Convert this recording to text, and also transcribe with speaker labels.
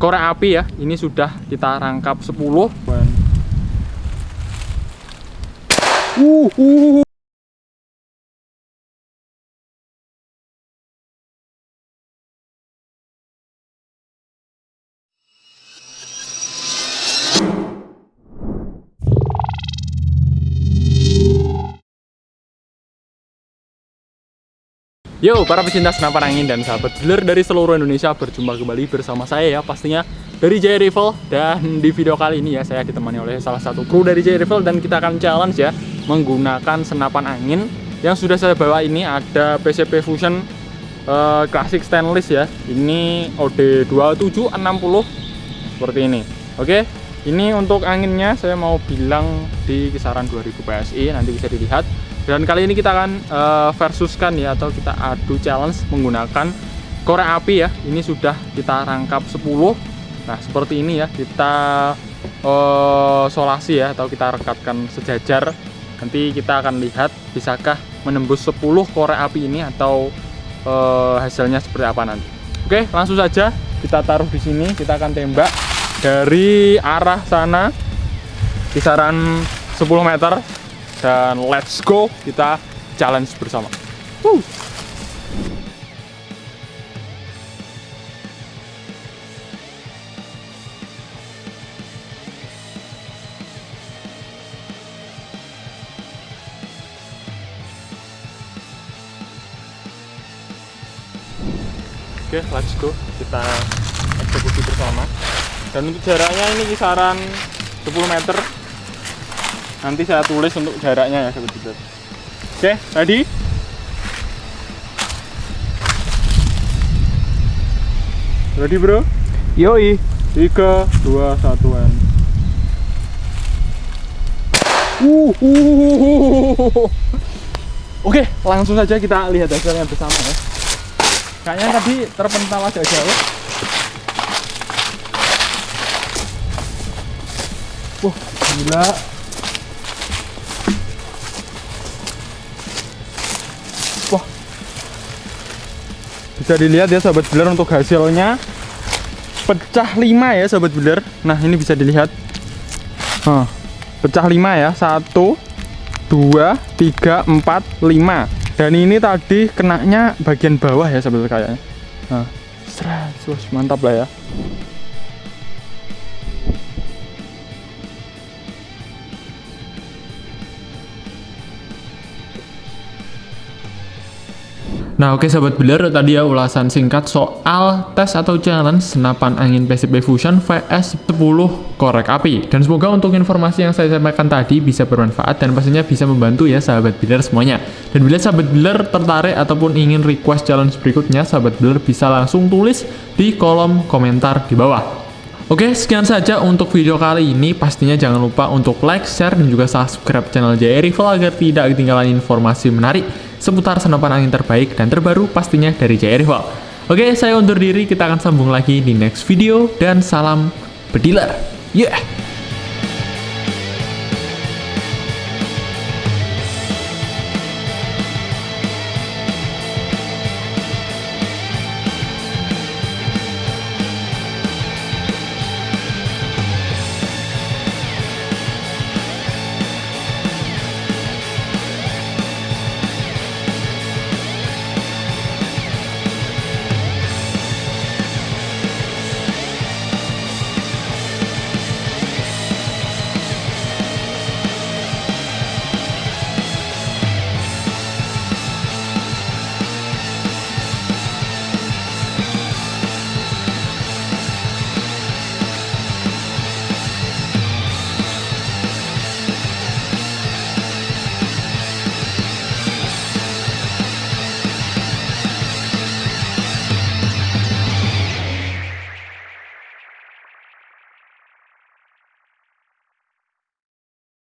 Speaker 1: korek api ya ini sudah kita rangkap 10 uh, uh. Yo, para pecinta senapan angin dan sahabat dealer dari seluruh Indonesia berjumpa kembali bersama saya ya pastinya dari Jaya Rifle dan di video kali ini ya saya ditemani oleh salah satu kru dari Jaya Rifle dan kita akan challenge ya menggunakan senapan angin. Yang sudah saya bawa ini ada PCP Fusion uh, Classic Stainless ya. Ini OD 2760 seperti ini. Oke ini untuk anginnya saya mau bilang di kisaran 2000 PSI nanti bisa dilihat dan kali ini kita akan uh, versuskan ya atau kita adu challenge menggunakan korek api ya. Ini sudah kita rangkap 10 nah seperti ini ya kita uh, solasi ya atau kita rekatkan sejajar. Nanti kita akan lihat bisakah menembus 10 korek api ini atau uh, hasilnya seperti apa nanti. Oke langsung saja kita taruh di sini. Kita akan tembak dari arah sana kisaran 10 meter dan let's go kita challenge bersama Woo. Oke, okay, let's go. Kita eksekusi bersama. Dan untuk jaraknya ini kisaran 10 meter nanti saya tulis untuk jaraknya ya sahabat oke okay, ready ready bro
Speaker 2: yoi
Speaker 1: 3 2 1 and uh, uh, uh, Oke, langsung saja kita lihat hasilnya bersama ya. Kayaknya tadi terpental agak jauh. Wah, gila. Bisa dilihat ya sahabat builder untuk hasilnya. Pecah 5 ya sahabat builder nah ini bisa dilihat. Huh, pecah 5 ya. 1 2 3 4 5 dan ini tadi kenanya bagian bawah ya sahabat kayaknya. Nah, mantap lah ya Nah oke okay, sahabat builder tadi ya ulasan singkat soal tes atau challenge senapan angin PCB Fusion VS 10 korek api. Dan semoga untuk informasi yang saya sampaikan tadi bisa bermanfaat dan pastinya bisa membantu ya sahabat builder semuanya. Dan bila sahabat builder tertarik ataupun ingin request challenge berikutnya sahabat builder bisa langsung tulis di kolom komentar di bawah Oke, sekian saja untuk video kali ini. Pastinya jangan lupa untuk like, share, dan juga subscribe channel JR Rifle agar tidak ketinggalan informasi menarik seputar senapan angin terbaik dan terbaru pastinya dari JR Rival. Oke, saya undur diri, kita akan sambung lagi di next video, dan salam bediler. Yeah!